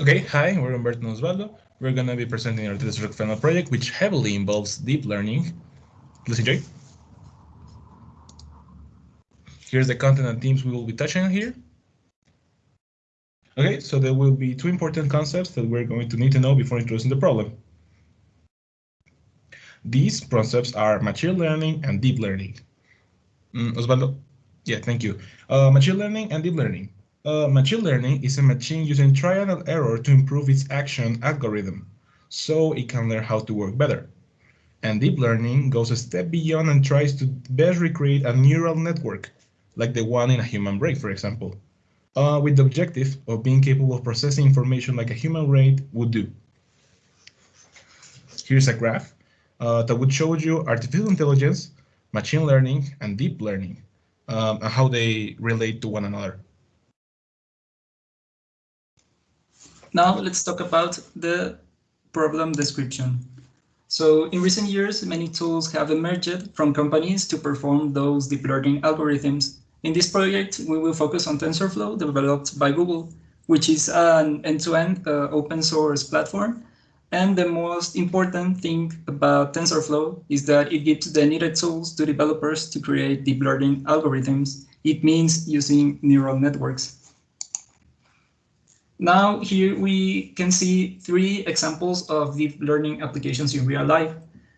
Okay, hi, we're Humberto Osvaldo. We're going to be presenting our Data Final project, which heavily involves deep learning. Please enjoy. Here's the content and themes we will be touching on here. Okay, so there will be two important concepts that we're going to need to know before introducing the problem. These concepts are machine learning and deep learning. Mm, Osvaldo? Yeah, thank you. Uh, machine learning and deep learning. Uh, machine learning is a machine using trial and error to improve its action algorithm, so it can learn how to work better. And deep learning goes a step beyond and tries to best recreate a neural network, like the one in a human brain, for example, uh, with the objective of being capable of processing information like a human brain would do. Here's a graph uh, that would show you artificial intelligence, machine learning, and deep learning, um, and how they relate to one another. Now let's talk about the problem description. So in recent years, many tools have emerged from companies to perform those deep learning algorithms. In this project, we will focus on TensorFlow developed by Google, which is an end-to-end -end, uh, open source platform. And the most important thing about TensorFlow is that it gives the needed tools to developers to create deep learning algorithms. It means using neural networks. Now here we can see three examples of deep learning applications in real life.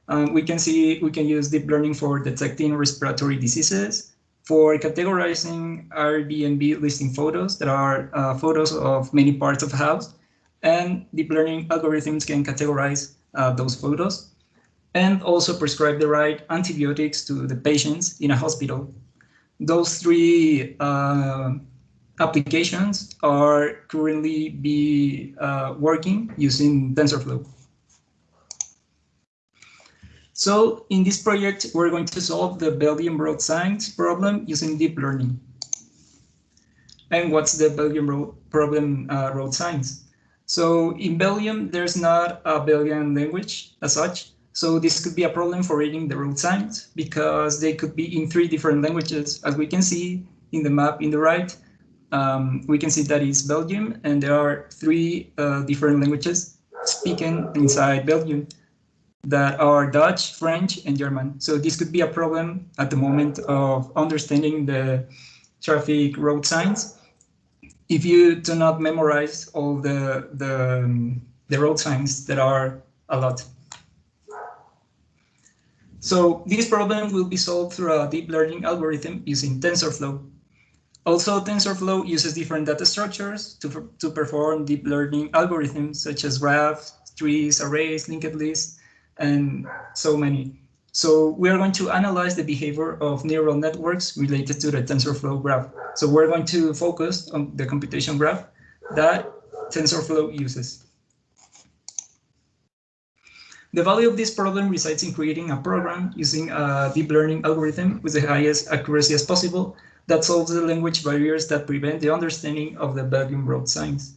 Um, we can see we can use deep learning for detecting respiratory diseases, for categorizing Airbnb listing photos that are uh, photos of many parts of a house, and deep learning algorithms can categorize uh, those photos, and also prescribe the right antibiotics to the patients in a hospital. Those three uh, applications are currently be uh, working using TensorFlow. So in this project, we're going to solve the Belgian road signs problem using deep learning. And what's the Belgian road problem uh, road signs? So in Belgium, there's not a Belgian language as such. So this could be a problem for reading the road signs because they could be in three different languages, as we can see in the map in the right um, we can see that is Belgium, and there are three uh, different languages spoken inside Belgium that are Dutch, French, and German. So this could be a problem at the moment of understanding the traffic road signs. If you do not memorize all the, the, um, the road signs that are a lot. So this problem will be solved through a deep learning algorithm using TensorFlow. Also, TensorFlow uses different data structures to, to perform deep learning algorithms such as graphs, trees, arrays, linked lists, and so many. So we are going to analyze the behavior of neural networks related to the TensorFlow graph. So we're going to focus on the computation graph that TensorFlow uses. The value of this problem resides in creating a program using a deep learning algorithm with the highest accuracy as possible that solves the language barriers that prevent the understanding of the Belgium road signs.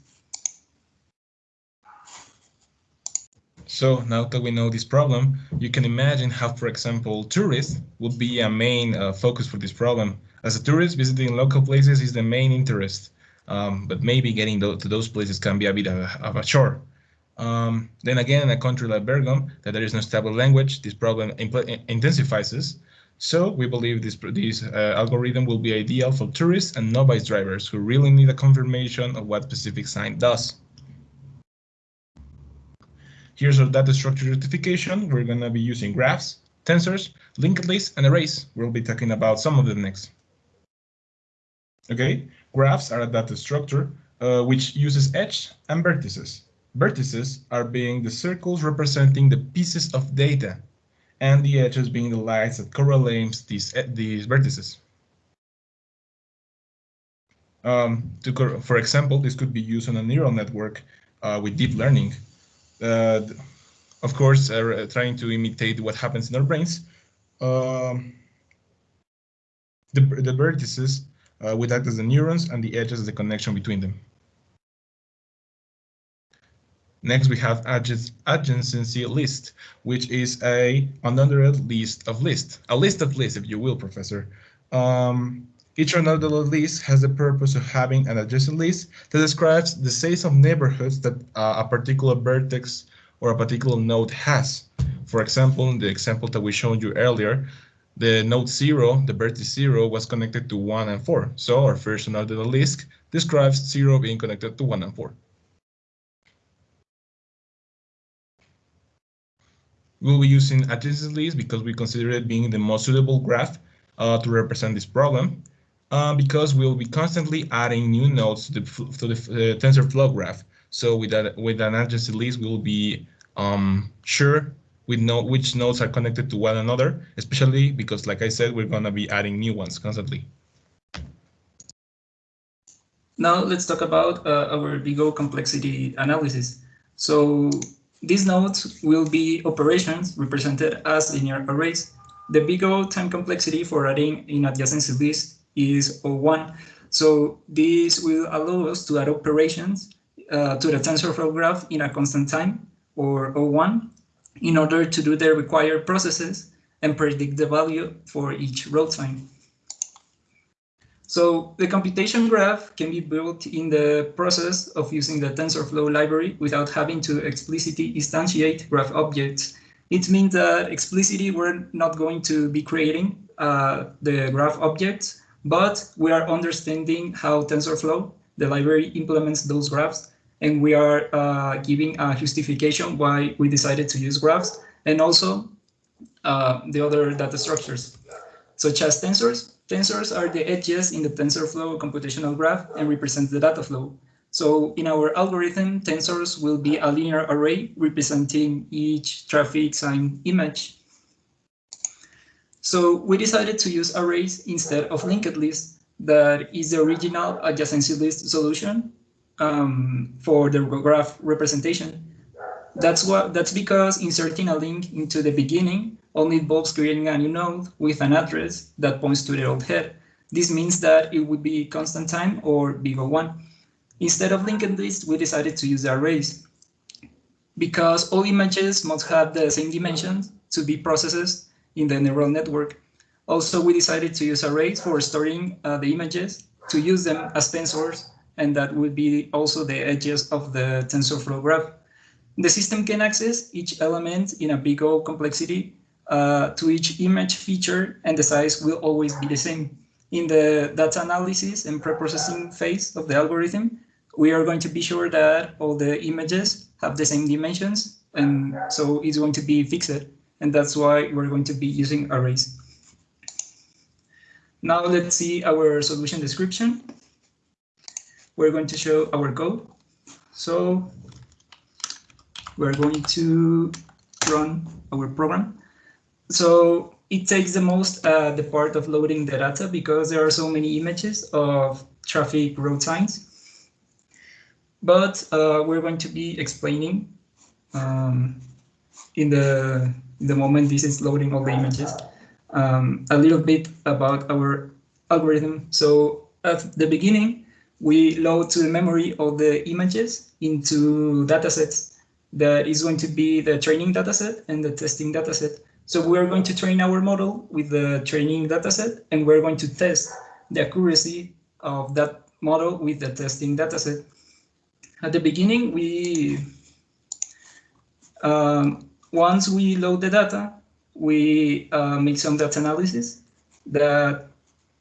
So now that we know this problem, you can imagine how, for example, tourists would be a main uh, focus for this problem. As a tourist, visiting local places is the main interest, um, but maybe getting to those places can be a bit of a, of a chore. Um, then again, in a country like Belgium, that there is no stable language, this problem intensifies so we believe this, this uh, algorithm will be ideal for tourists and novice drivers who really need a confirmation of what specific sign does. Here's our data structure justification. We're going to be using graphs, tensors, linked lists, and arrays. We'll be talking about some of them next. Okay, graphs are a data structure uh, which uses edge and vertices. Vertices are being the circles representing the pieces of data and the edges being the lines that correlate these, eh, these vertices. Um, to, for example, this could be used on a neural network uh, with deep learning. Uh, of course, uh, trying to imitate what happens in our brains. Um, the, the vertices uh, would act as the neurons and the edges as the connection between them. Next, we have adjacency list, which is a another list of lists, a list of lists, if you will, Professor. Um, Each unordered list has the purpose of having an adjacent list that describes the size of neighborhoods that uh, a particular vertex or a particular node has. For example, in the example that we showed you earlier, the node 0, the vertex 0, was connected to 1 and 4. So our first unordered list describes 0 being connected to 1 and 4. We'll be using adjacent list because we consider it being the most suitable graph uh, to represent this problem uh, because we'll be constantly adding new nodes to the, to the uh, TensorFlow graph. So with that, with an adjacency list, we'll be um, sure know which nodes are connected to one another, especially because, like I said, we're going to be adding new ones constantly. Now let's talk about uh, our big O complexity analysis. So these nodes will be operations represented as linear arrays. The big O time complexity for adding in adjacency list is O1. So this will allow us to add operations uh, to the TensorFlow graph in a constant time, or O1, in order to do the required processes and predict the value for each road sign. So the computation graph can be built in the process of using the TensorFlow library without having to explicitly instantiate graph objects. It means that explicitly we're not going to be creating uh, the graph objects, but we are understanding how TensorFlow, the library, implements those graphs, and we are uh, giving a justification why we decided to use graphs, and also uh, the other data structures, such as tensors. Tensors are the edges in the TensorFlow computational graph and represent the data flow. So in our algorithm, tensors will be a linear array representing each traffic sign image so we decided to use arrays instead of linked lists that is the original adjacency list solution um, for the graph representation. That's what that's because inserting a link into the beginning only involves creating a new node with an address that points to the old head. This means that it would be constant time or big O1. Instead of linked lists, we decided to use the arrays. Because all images must have the same dimensions to be processed in the neural network. Also, we decided to use arrays for storing uh, the images to use them as tensors, and that would be also the edges of the TensorFlow graph. The system can access each element in a big O complexity uh, to each image feature, and the size will always be the same. In the data analysis and preprocessing phase of the algorithm, we are going to be sure that all the images have the same dimensions, and so it's going to be fixed and that's why we're going to be using arrays. Now let's see our solution description. We're going to show our code. So we're going to run our program. So it takes the most uh, the part of loading the data because there are so many images of traffic road signs. But uh, we're going to be explaining um, in the the moment this is loading all the images, um, a little bit about our algorithm. So at the beginning, we load to the memory all the images into datasets that is going to be the training dataset and the testing dataset. So we're going to train our model with the training dataset, and we're going to test the accuracy of that model with the testing dataset. At the beginning, we um, once we load the data, we uh, make some data analysis that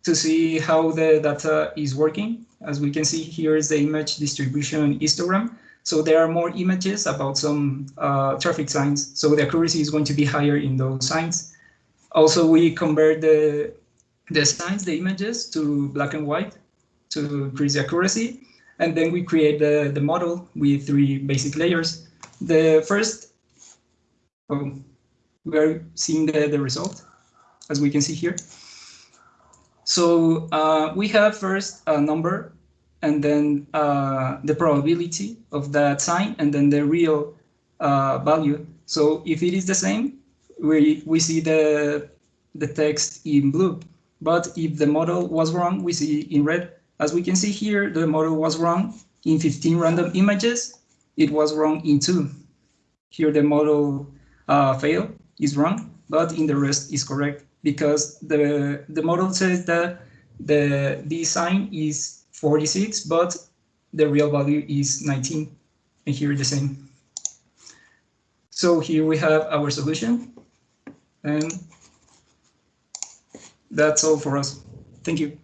to see how the data is working. As we can see, here is the image distribution histogram. So there are more images about some uh, traffic signs. So the accuracy is going to be higher in those signs. Also, we convert the, the signs, the images to black and white to increase the accuracy. And then we create the, the model with three basic layers. The first oh, we are seeing the, the result, as we can see here. So uh, we have first a number and then uh, the probability of that sign and then the real uh, value. So if it is the same, we, we see the, the text in blue. But if the model was wrong, we see in red. As we can see here, the model was wrong in 15 random images. It was wrong in two. Here the model uh, fail is wrong, but in the rest is correct because the the model says that the D sign is 46, but the real value is 19, and here the same. So here we have our solution, and that's all for us. Thank you.